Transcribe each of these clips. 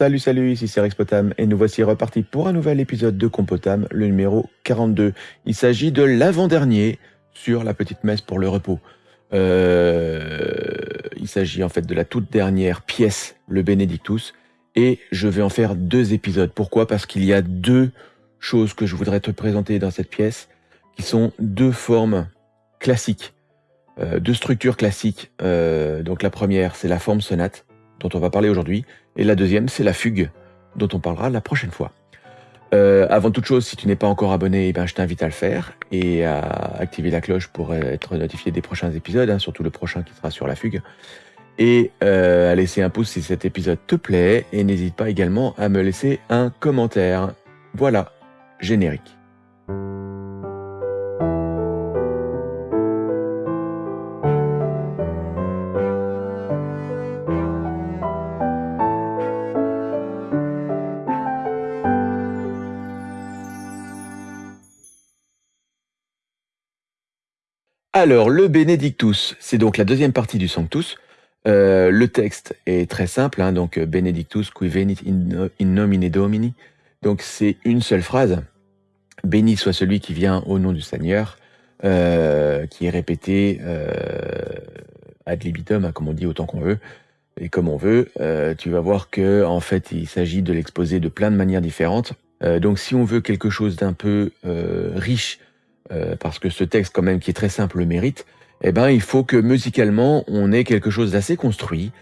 Salut, salut, ici c'est Rexpotam et nous voici repartis pour un nouvel épisode de Compotam, le numéro 42. Il s'agit de l'avant-dernier sur la petite messe pour le repos. Euh, il s'agit en fait de la toute dernière pièce, le Benedictus, et je vais en faire deux épisodes. Pourquoi? Parce qu'il y a deux choses que je voudrais te présenter dans cette pièce, qui sont deux formes classiques, euh, deux structures classiques. Euh, donc la première, c'est la forme sonate, dont on va parler aujourd'hui, et la deuxième, c'est la fugue, dont on parlera la prochaine fois. Euh, avant toute chose, si tu n'es pas encore abonné, eh ben, je t'invite à le faire et à activer la cloche pour être notifié des prochains épisodes, hein, surtout le prochain qui sera sur la fugue. Et euh, à laisser un pouce si cet épisode te plaît, et n'hésite pas également à me laisser un commentaire. Voilà, générique. Alors, le Benedictus, c'est donc la deuxième partie du Sanctus. Euh, le texte est très simple, hein, donc Benedictus qui venit in, nomine Domini. Donc c'est une seule phrase. Béni soit celui qui vient au nom du Seigneur, euh, qui est répété euh, ad libitum, hein, comme on dit autant qu'on veut et comme on veut. Euh, tu vas voir que en fait il s'agit de l'exposer de plein de manières différentes. Euh, donc si on veut quelque chose d'un peu euh, riche euh, parce que ce texte quand même qui est très simple le mérite, eh ben il faut que musicalement on ait quelque chose d'assez construit.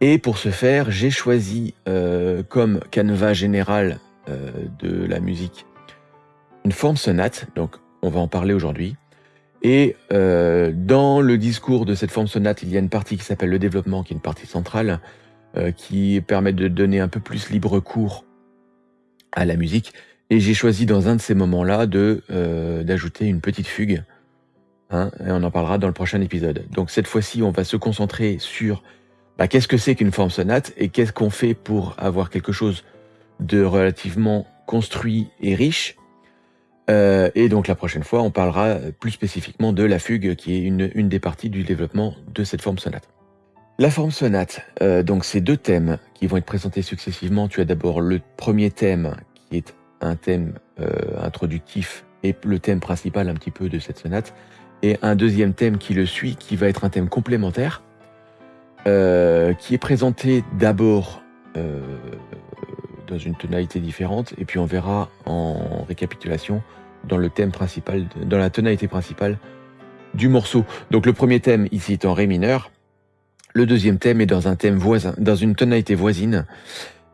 Et pour ce faire, j'ai choisi euh, comme canevas général euh, de la musique une forme sonate, donc on va en parler aujourd'hui. Et dans le discours de cette forme sonate, il y a une partie qui s'appelle le développement, qui est une partie centrale, qui permet de donner un peu plus libre cours à la musique. Et j'ai choisi dans un de ces moments-là euh, d'ajouter une petite fugue. Hein, et on en parlera dans le prochain épisode. Donc cette fois-ci, on va se concentrer sur bah, qu'est-ce que c'est qu'une forme sonate et qu'est-ce qu'on fait pour avoir quelque chose de relativement construit et riche. Euh, et donc la prochaine fois, on parlera plus spécifiquement de la fugue, qui est une, une des parties du développement de cette forme sonate. La forme sonate, euh, donc c'est deux thèmes qui vont être présentés successivement. Tu as d'abord le premier thème qui est un thème euh, introductif et le thème principal un petit peu de cette sonate, et un deuxième thème qui le suit, qui va être un thème complémentaire, euh, qui est présenté d'abord euh, dans une tonalité différente, et puis on verra en récapitulation dans le thème principal, dans la tonalité principale du morceau. Donc le premier thème ici est en ré mineur, le deuxième thème est dans un thème voisin, dans une tonalité voisine.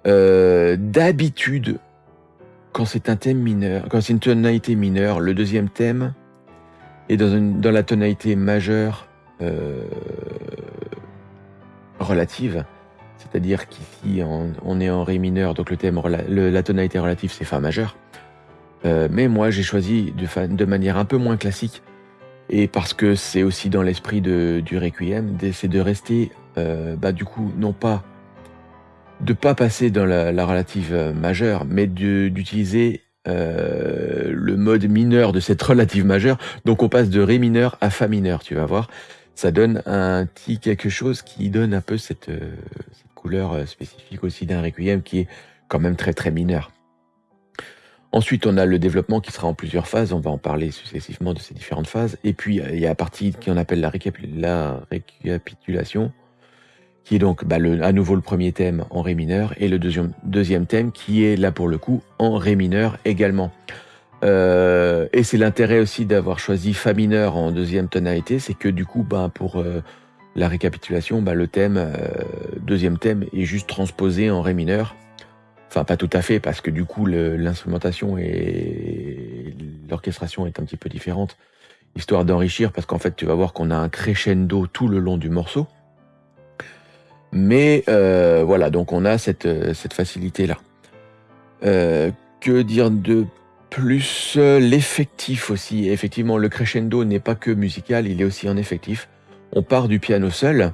D'habitude, quand c'est un thème mineur, quand c'est une tonalité mineure, le deuxième thème est dans, une, la tonalité majeure euh, relative, c'est-à-dire qu'ici on, est en ré mineur, donc le thème, la tonalité relative c'est fa majeur. Euh, mais moi j'ai choisi de, manière un peu moins classique, et parce que c'est aussi dans l'esprit du requiem, c'est de rester, euh, bah, du coup, non pas de pas passer dans la, la relative euh, majeure, mais d'utiliser euh, le mode mineur de cette relative majeure. Donc on passe de ré mineur à fa mineur, tu vas voir. Ça donne un petit quelque chose qui donne un peu cette, euh, cette couleur spécifique aussi d'un requiem qui est quand même très très mineur. Ensuite, on a le développement qui sera en plusieurs phases. On va en parler successivement de ces différentes phases. Et puis, il y a la partie qu'on appelle la, la récapitulation, qui est donc bah, le, à nouveau le premier thème en Ré mineur, et le deuxième, deuxième thème qui est là pour le coup en Ré mineur également. Euh, et c'est l'intérêt aussi d'avoir choisi Fa mineur en deuxième tonalité, c'est que du coup, bah, pour euh, la récapitulation, bah, le thème, euh, deuxième thème est juste transposé en Ré mineur. Enfin, pas tout à fait, parce que du coup, l'instrumentation et l'orchestration est un petit peu différente, histoire d'enrichir, parce qu'en fait, tu vas voir qu'on a un crescendo tout le long du morceau. Mais euh, voilà, donc on a cette, euh, facilité-là. Euh, que dire de plus L'effectif aussi? Effectivement, le crescendo n'est pas que musical, il est aussi en effectif. On part du piano seul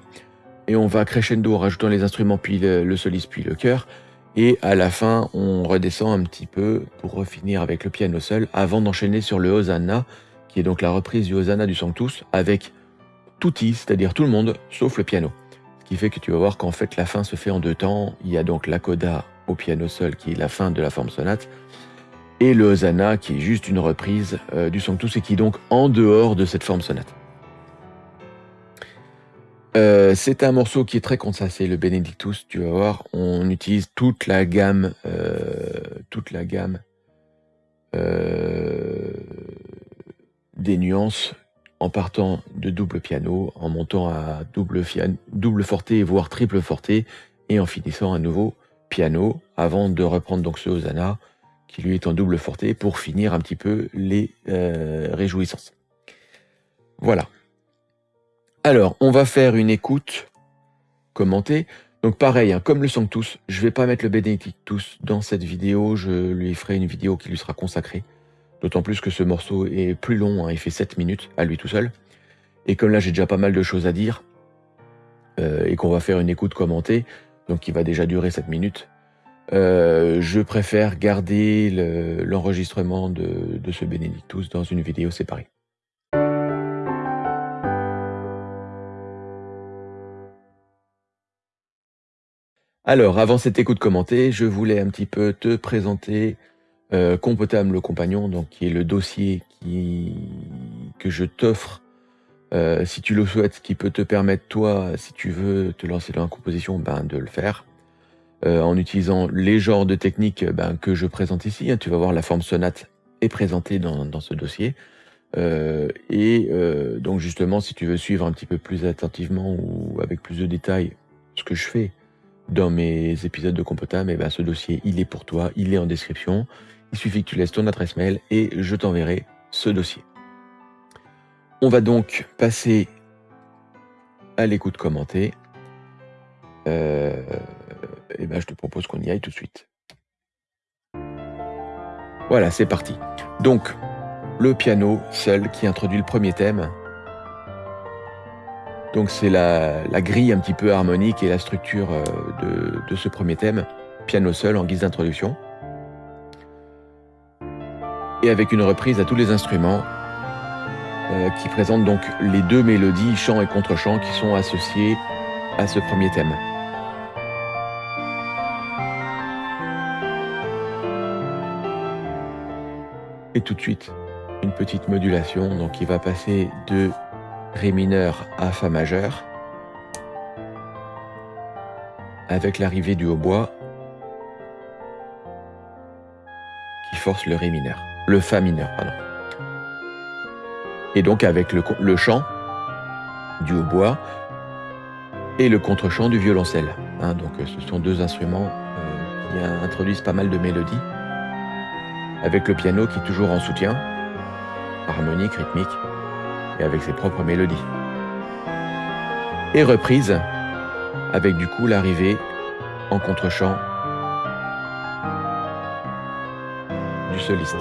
et on va crescendo en rajoutant les instruments, puis le, le soliste, puis le chœur. Et à la fin, on redescend un petit peu pour finir avec le piano seul avant d'enchaîner sur le Hosanna, qui est donc la reprise du Hosanna du Sanctus avec tutti, c'est-à-dire tout le monde, sauf le piano. Qui fait que tu vas voir qu'en fait la fin se fait en deux temps. Il y a donc la coda au piano seul, qui est la fin de la forme sonate, et le Hosanna, qui est juste une reprise euh, du Sanctus et qui est donc en dehors de cette forme sonate. Euh, c'est un morceau qui est très consassé, le Benedictus, tu vas voir, on utilise toute la gamme, euh, toute la gamme des nuances en partant de double piano, en montant à double, double forté, voire triple forté, et en finissant à nouveau piano, avant de reprendre donc ce Hosanna, qui lui est en double forté pour finir un petit peu les euh, réjouissances. Voilà. Alors, on va faire une écoute commentée. Donc pareil, hein, comme le Sanctus, je vais pas mettre le Benedictus dans cette vidéo, je lui ferai une vidéo qui lui sera consacrée. D'autant plus que ce morceau est plus long, hein, il fait 7 minutes à lui tout seul. Et comme là j'ai déjà pas mal de choses à dire, euh, et qu'on va faire une écoute commentée, donc qui va déjà durer 7 minutes, euh, je préfère garder l'enregistrement de, ce Benedictus dans une vidéo séparée. Alors, avant cette écoute commentée, je voulais un petit peu te présenter euh, Compotam le compagnon, donc qui est le dossier que je t'offre euh, si tu le souhaites, qui peut te permettre toi, si tu veux te lancer dans la composition, ben, de le faire. Euh, en utilisant les genres de techniques ben, que je présente ici. Hein. Tu vas voir la forme sonate est présentée dans, ce dossier. Euh, et euh, donc justement, si tu veux suivre un petit peu plus attentivement ou avec plus de détails ce que je fais dans mes épisodes de Compotam, et ben, ce dossier, il est pour toi, il est en description. Il suffit que tu laisses ton adresse mail et je t'enverrai ce dossier. On va donc passer à l'écoute commentée. Euh, et eh ben, je te propose qu'on y aille tout de suite. Voilà, c'est parti. Donc, le piano seul qui introduit le premier thème. Donc c'est la, grille un petit peu harmonique et la structure euh, de, ce premier thème, piano seul en guise d'introduction. Et avec une reprise à tous les instruments euh, qui présente donc les deux mélodies, chant et contre-chant, qui sont associées à ce premier thème. Et tout de suite, une petite modulation, donc il va passer de Ré mineur à Fa majeur, avec l'arrivée du hautbois qui force le Ré mineur, le Fa mineur, pardon. Et donc avec le, chant du hautbois et le contre-chant du violoncelle. Hein. donc ce sont deux instruments euh, qui introduisent pas mal de mélodies avec le piano qui est toujours en soutien, harmonique, rythmique, et avec ses propres mélodies. Et reprise, avec du coup l'arrivée en contre-champ du soliste.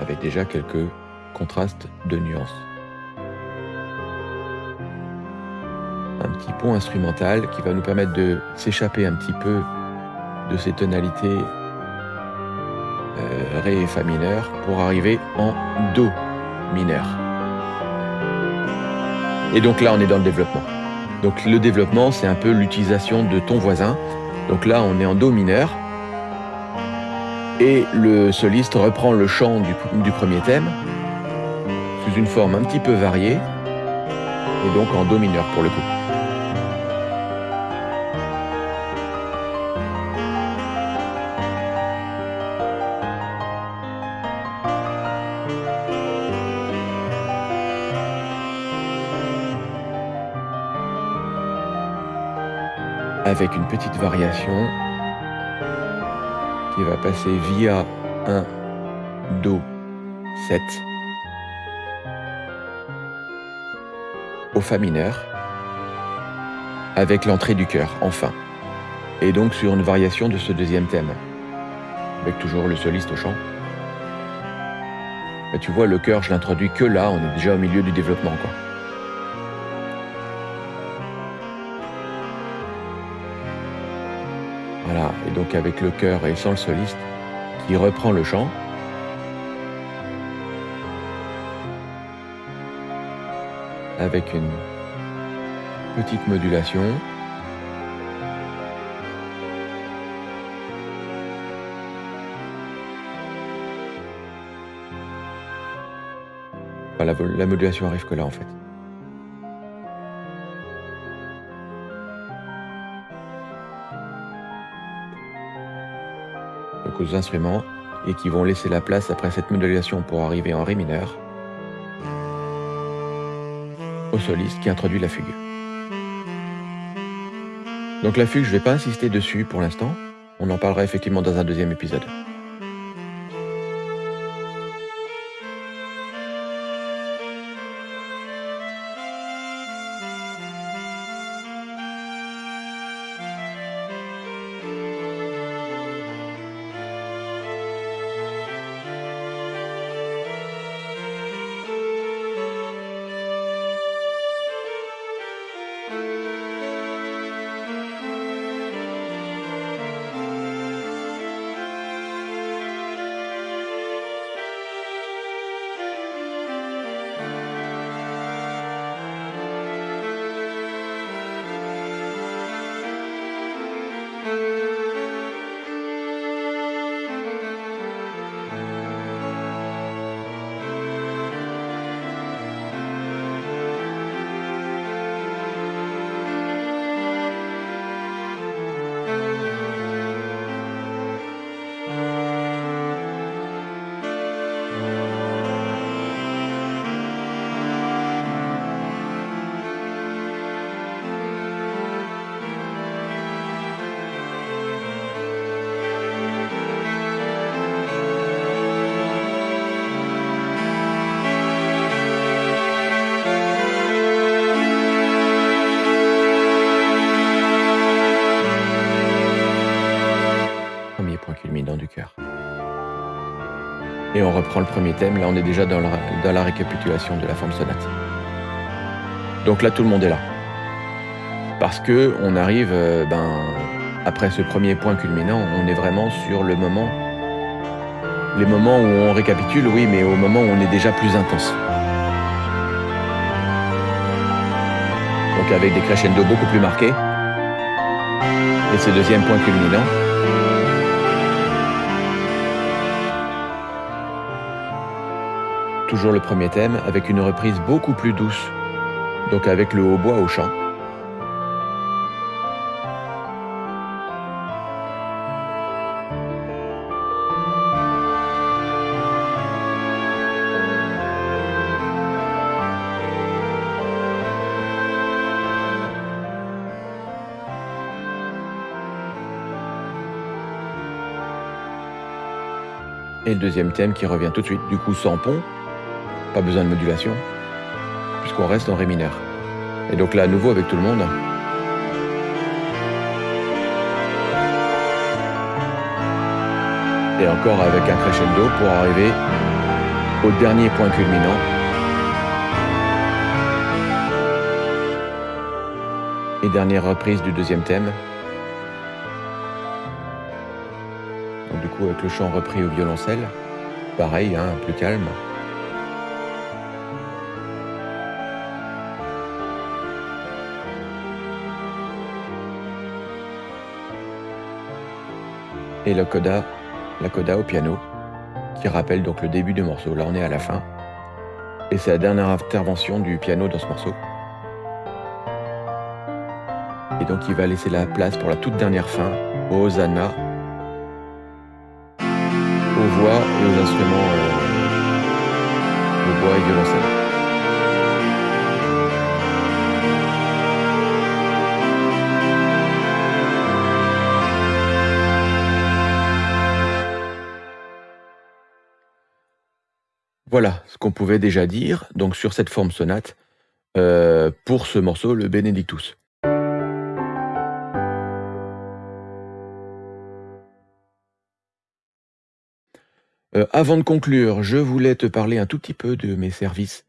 Avec déjà quelques contraste de nuances. Petit pont instrumental qui va nous permettre de s'échapper un petit peu de ces tonalités euh, Ré et Fa mineur pour arriver en Do mineur. Et donc là, on est dans le développement. Donc le développement, c'est un peu l'utilisation de ton voisin. Donc là, on est en Do mineur. Et le soliste reprend le chant du premier thème une forme un petit peu variée, et donc en Do mineur pour le coup. Avec une petite variation qui va passer via un Do 7 au Fa mineur, avec l'entrée du chœur, enfin. Et donc sur une variation de ce deuxième thème, avec toujours le soliste au chant. Mais tu vois, le chœur, je l'introduis que là, on est déjà au milieu du développement, quoi. avec le chœur et sans le soliste, qui reprend le chant. avec une petite modulation. La modulation arrive que là en fait. Instruments et qui vont laisser la place après cette modulation pour arriver en Ré mineur au soliste qui introduit la fugue. Donc la fugue, je ne vais pas insister dessus pour l'instant, on en parlera effectivement dans un deuxième épisode. On reprend le premier thème. Là, on est déjà dans la, récapitulation de la forme sonate. Donc là, tout le monde est là. Parce que on arrive, euh, ben, après ce premier point culminant, on est vraiment sur le moment, les moments où on récapitule, oui, mais au moment où on est déjà plus intense. Donc avec des crescendo beaucoup plus marqués. Et ce deuxième point culminant, toujours le premier thème, avec une reprise beaucoup plus douce, donc avec le hautbois au chant. Et le deuxième thème qui revient tout de suite, du coup sans pont, pas besoin de modulation, puisqu'on reste en Ré mineur. Et donc là, à nouveau avec tout le monde. Et encore avec un crescendo pour arriver au dernier point culminant. Et dernière reprise du deuxième thème. Donc du coup avec le chant repris au violoncelle, pareil, hein, plus calme. Et la coda, la coda au piano, qui rappelle donc le début du morceau. Là, on est à la fin. Et c'est la dernière intervention du piano dans ce morceau. Et donc, il va laisser la place pour la toute dernière fin Hosanna, Voilà ce qu'on pouvait déjà dire donc sur cette forme sonate euh, pour ce morceau, le Benedictus. Euh, avant de conclure, je voulais te parler un tout petit peu de mes services.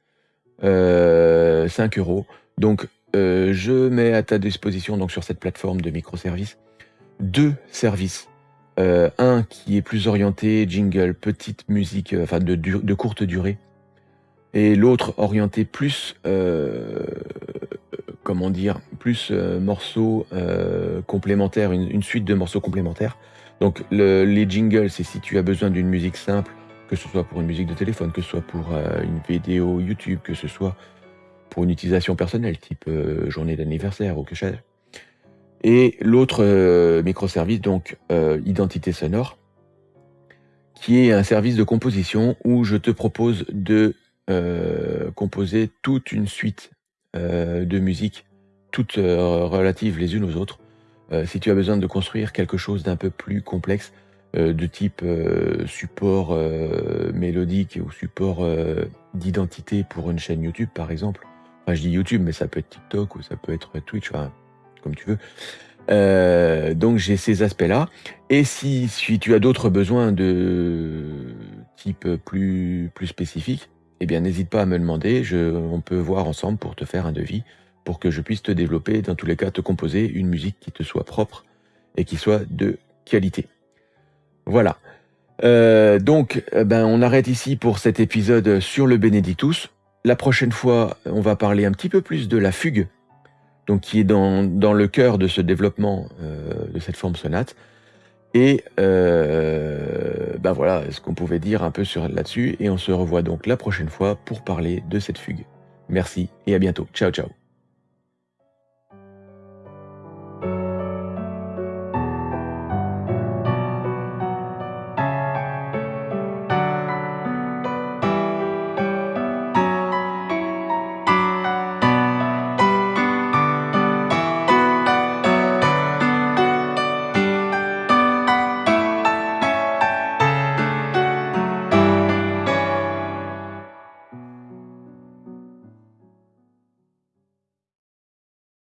5 euh, euros. Donc, je mets à ta disposition donc sur cette plateforme de microservices deux services euh, un qui est plus orienté jingle, petite musique, euh, enfin de, courte durée, et l'autre orienté plus, euh, comment dire, plus euh, morceaux complémentaires, une, suite de morceaux complémentaires. Donc le, les jingles, c'est si tu as besoin d'une musique simple, que ce soit pour une musique de téléphone, que ce soit pour une vidéo YouTube, que ce soit pour une utilisation personnelle, type journée d'anniversaire ou que sais Et l'autre euh, microservice, donc identité sonore, qui est un service de composition où je te propose de euh, composer toute une suite euh, de musiques, toutes euh, relatives les unes aux autres. Euh, si tu as besoin de construire quelque chose d'un peu plus complexe, euh, de type euh, support mélodique ou support d'identité pour une chaîne YouTube par exemple, enfin je dis YouTube mais ça peut être TikTok ou ça peut être Twitch, enfin, comme tu veux. Euh, donc j'ai ces aspects-là. Et si, si tu as d'autres besoins de type plus, plus spécifique, eh bien n'hésite pas à me demander, je, on peut voir ensemble pour te faire un devis, pour que je puisse te développer, dans tous les cas te composer une musique qui te soit propre et qui soit de qualité. Voilà. Euh, donc, eh ben, on arrête ici pour cet épisode sur le Benedictus. La prochaine fois, on va parler un petit peu plus de la fugue, donc qui est dans, le cœur de ce développement euh, de cette forme sonate. Et euh, ben voilà ce qu'on pouvait dire un peu sur là-dessus. Et on se revoit donc la prochaine fois pour parler de cette fugue. Merci et à bientôt. Ciao, ciao.